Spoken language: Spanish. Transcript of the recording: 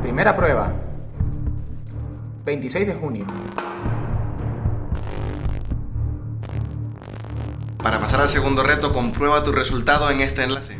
Primera prueba. 26 de junio. Para pasar al segundo reto, comprueba tu resultado en este enlace.